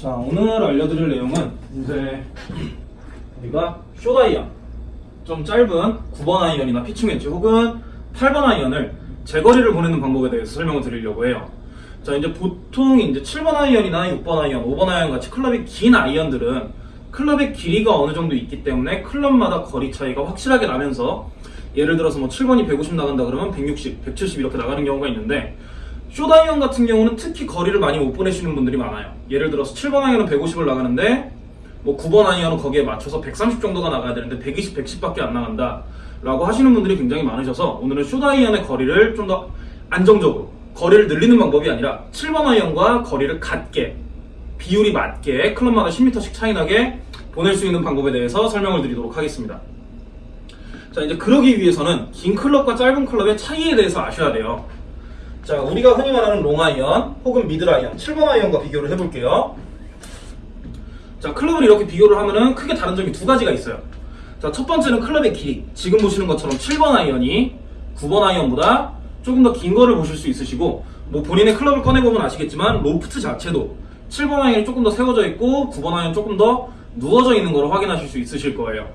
자, 오늘 알려드릴 내용은 이제 우리가 short iron 좀 짧은 9번 아이언이나 피칭 웨지 혹은 8번 아이언을 제거리를 보내는 방법에 대해서 설명을 드리려고 해요. 자, 이제 보통 이제 7번 아이언이나 6번 아이언, 5번 아이언 같이 클럽이 긴 아이언들은 클럽의 길이가 어느 정도 있기 때문에 클럽마다 거리 차이가 확실하게 나면서 예를 들어서 뭐 7번이 150 나간다 그러면 160, 170 이렇게 나가는 경우가 있는데 short iron 같은 경우는 특히 거리를 많이 못 보내시는 분들이 많아요. 예를 들어서 7번 아이언은 150을 나가는데 뭐 9번 아이언은 거기에 맞춰서 130 정도가 나가야 되는데 120, 110밖에 안 나간다 라고 하시는 분들이 굉장히 많으셔서 오늘은 short iron의 거리를 좀 더 안정적으로 거리를 늘리는 방법이 아니라 7번 아이언과 거리를 같게 비율이 맞게 클럽마다 10m씩 차이 나게 보낼 수 있는 방법에 대해서 설명을 드리도록 하겠습니다. 자 이제 그러기 위해서는 긴 클럽과 짧은 클럽의 차이에 대해서 아셔야 돼요. 자 우리가 흔히 말하는 롱아이언 혹은 mid iron 7번 아이언과 비교를 해볼게요. 자 클럽을 이렇게 비교를 하면은 크게 다른 점이 두 가지가 있어요. 자 첫 번째는 클럽의 길이 지금 보시는 것처럼 7번 아이언이 9번 아이언보다 조금 더 긴 거를 보실 수 있으시고 뭐 본인의 클럽을 꺼내보면 아시겠지만 로프트 자체도 7번 아이언이 조금 더 세워져 있고 9번 아이언 조금 더 누워져 있는 거를 확인하실 수 있으실 거예요.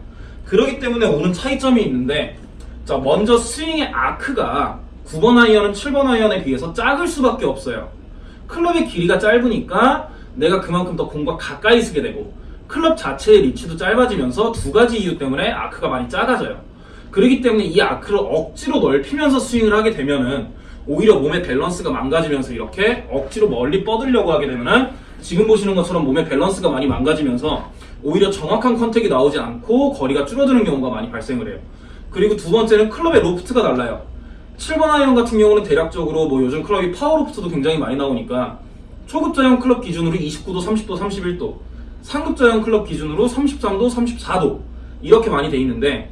그렇기 때문에 오는 차이점이 있는데 자 먼저 스윙의 아크가 9번 아이언은 7번 아이언에 비해서 작을 수밖에 없어요. 클럽의 길이가 짧으니까 내가 그만큼 더 공과 가까이 서게 되고 클럽 자체의 리치도 짧아지면서 두 가지 이유 때문에 아크가 많이 작아져요. 그렇기 때문에 이 아크를 억지로 넓히면서 스윙을 하게 되면은 오히려 몸의 밸런스가 망가지면서 이렇게 억지로 멀리 뻗으려고 하게 되면은 지금 보시는 것처럼 몸의 밸런스가 많이 망가지면서 오히려 정확한 contact이 나오지 않고 거리가 줄어드는 경우가 많이 발생을 해요. 그리고 두 번째는 클럽의 로프트가 달라요. 7번 아이언 같은 경우는 대략적으로 뭐 요즘 클럽이 파워 로프트도 굉장히 많이 나오니까 초급자용 클럽 기준으로 29도, 30도, 31도, 상급자용 클럽 기준으로 33도, 34도 이렇게 많이 돼 있는데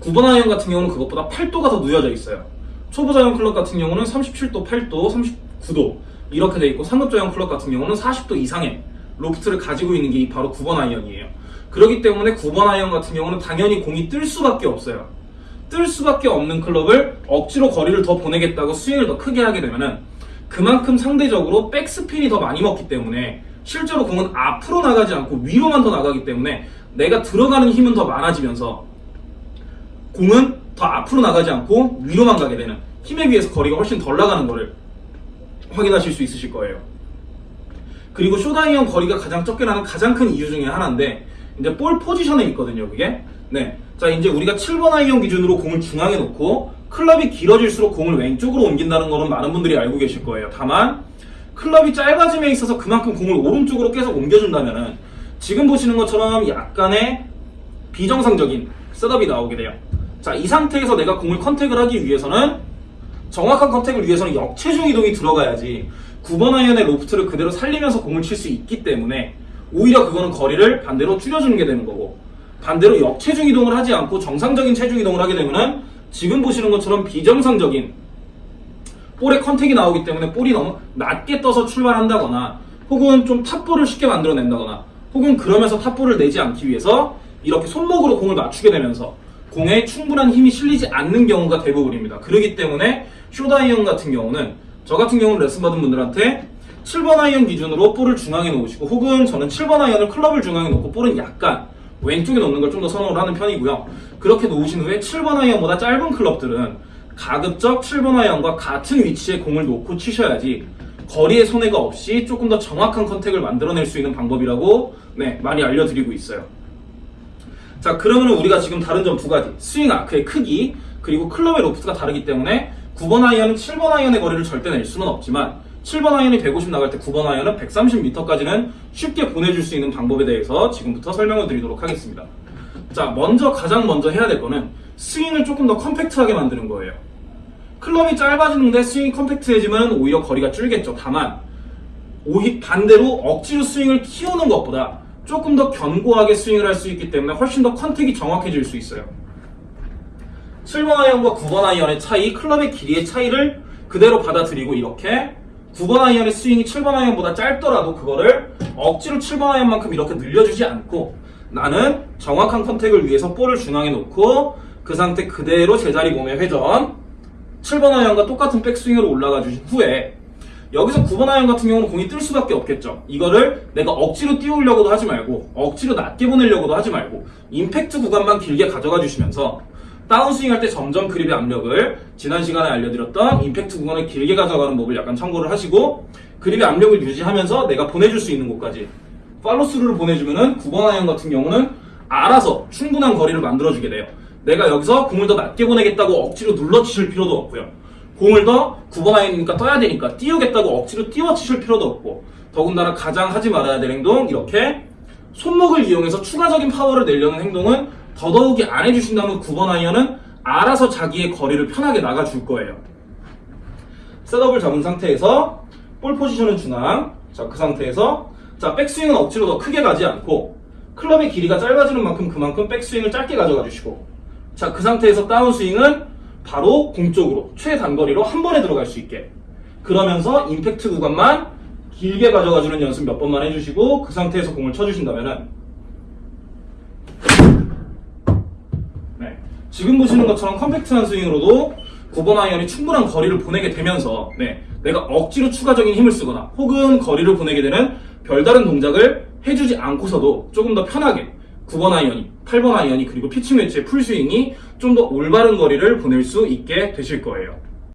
9번 아이언 같은 경우는 그것보다 8도가 더 누여져 있어요. 초보자용 클럽 같은 경우는 37도, 8도, 39도 이렇게 돼 있고 상급자용 클럽 같은 경우는 40도 이상의 로프트를 가지고 있는 게 바로 9번 아이언이에요. 그렇기 때문에 9번 아이언 같은 경우는 당연히 공이 뜰 수밖에 없어요. 뜰 수밖에 없는 클럽을 억지로 거리를 더 보내겠다고 스윙을 더 크게 하게 되면은 그만큼 상대적으로 백스핀이 더 많이 먹기 때문에 실제로 공은 앞으로 나가지 않고 위로만 더 나가기 때문에 내가 들어가는 힘은 더 많아지면서 공은 더 앞으로 나가지 않고 위로만 가게 되는 힘에 비해서 거리가 훨씬 덜 나가는 거를 확인하실 수 있으실 거예요. 그리고 short iron 거리가 가장 적게 나는 가장 큰 이유 중에 하나인데 이제 볼 포지션에 있거든요, 그게. 네. 자, 이제 우리가 7번 아이언 기준으로 공을 중앙에 놓고 클럽이 길어질수록 공을 왼쪽으로 옮긴다는 거는 많은 분들이 알고 계실 거예요. 다만 클럽이 짧아짐에 있어서 그만큼 공을 오른쪽으로 계속 옮겨준다면은 지금 보시는 것처럼 약간의 비정상적인 setup이 나오게 돼요. 자, 이 상태에서 내가 공을 contact을 하기 위해서는 정확한 contact을 위해서는 역체중 이동이 들어가야지 9번 아이언의 로프트를 그대로 살리면서 공을 칠 수 있기 때문에 오히려 그거는 거리를 반대로 줄여주는 게 되는 거고 반대로 역체중 이동을 하지 않고 정상적인 체중 이동을 하게 되면은 지금 보시는 것처럼 비정상적인 볼의 contact이 나오기 때문에 볼이 너무 낮게 떠서 출발한다거나 혹은 좀 top ball을 쉽게 만들어낸다거나 혹은 그러면서 top ball을 내지 않기 위해서 이렇게 손목으로 공을 맞추게 되면서 공에 충분한 힘이 실리지 않는 경우가 대부분입니다. 그렇기 때문에 short iron 같은 경우는 저 같은 경우는 레슨 받은 분들한테 7번 아이언 기준으로 볼을 중앙에 놓으시고 혹은 저는 7번 아이언을 클럽을 중앙에 놓고 볼은 약간 왼쪽에 놓는 걸 좀 더 선호를 하는 편이고요. 그렇게 놓으신 후에 7번 아이언보다 짧은 클럽들은 가급적 7번 아이언과 같은 위치에 공을 놓고 치셔야지 거리의 손해가 없이 조금 더 정확한 contact을 만들어낼 수 있는 방법이라고 네, 많이 알려드리고 있어요. 자 그러면 우리가 지금 다른 점 두 가지 스윙 아크의 크기 그리고 클럽의 로프트가 다르기 때문에 9번 아이언은 7번 아이언의 거리를 절대 낼 수는 없지만 7번 아이언이 150 나갈 때 9번 아이언은 130m까지는 쉽게 보내줄 수 있는 방법에 대해서 지금부터 설명을 드리도록 하겠습니다. 자 먼저 가장 먼저 해야 될 거는 스윙을 조금 더 compact하게 만드는 거예요. 클럽이 짧아지는데 스윙이 compact해지면 오히려 거리가 줄겠죠. 다만 오히 반대로 억지로 스윙을 키우는 것보다 조금 더 견고하게 스윙을 할 수 있기 때문에 훨씬 더 contact이 정확해질 수 있어요. 7번 아이언과 9번 아이언의 차이, 클럽의 길이의 차이를 그대로 받아들이고 이렇게 9번 아이언의 스윙이 7번 아이언보다 짧더라도 그거를 억지로 7번 아이언만큼 이렇게 늘려주지 않고 나는 정확한 contact을 위해서 볼을 중앙에 놓고 그 상태 그대로 제자리 몸의 회전 7번 아이언과 똑같은 백스윙으로 올라가 주신 후에 여기서 9번 아이언 같은 경우는 공이 뜰 수밖에 없겠죠. 이거를 내가 억지로 띄우려고도 하지 말고 억지로 낮게 보내려고도 하지 말고 임팩트 구간만 길게 가져가 주시면서 다운스윙 할 때 점점 그립의 압력을 지난 시간에 알려드렸던 임팩트 구간을 길게 가져가는 법을 약간 참고를 하시고 그립의 압력을 유지하면서 내가 보내줄 수 있는 곳까지 팔로스루를 보내주면은 9번 아이언 같은 경우는 알아서 충분한 거리를 만들어주게 돼요. 내가 여기서 공을 더 낮게 보내겠다고 억지로 눌러치실 필요도 없고요. 공을 더 9번 아이언이니까 떠야 되니까 띄우겠다고 억지로 띄워치실 필요도 없고 더군다나 가장 하지 말아야 될 행동 이렇게 손목을 이용해서 추가적인 파워를 내려는 행동은 더더욱이 안 해주신다면 9번 아이언은 알아서 자기의 거리를 편하게 나가줄 거예요. setup을 잡은 상태에서 볼 포지션은 중앙. 자, 그 상태에서 자, 백스윙은 억지로 더 크게 가지 않고 클럽의 길이가 짧아지는 만큼 그만큼 백스윙을 짧게 가져가 주시고 자, 그 상태에서 다운스윙은 바로 공 쪽으로 최단거리로 한 번에 들어갈 수 있게 그러면서 임팩트 구간만 길게 가져가 주는 연습 몇 번만 해주시고 그 상태에서 공을 쳐주신다면 은 네. 지금 보시는 것처럼 compact한 스윙으로도 9번 아이언이 충분한 거리를 보내게 되면서 네, 내가 억지로 추가적인 힘을 쓰거나 혹은 거리를 보내게 되는 별다른 동작을 해주지 않고서도 조금 더 편하게 9번 아이언이, 8번 아이언이 그리고 피칭 웨지의 풀스윙이 좀 더 올바른 거리를 보낼 수 있게 되실 거예요.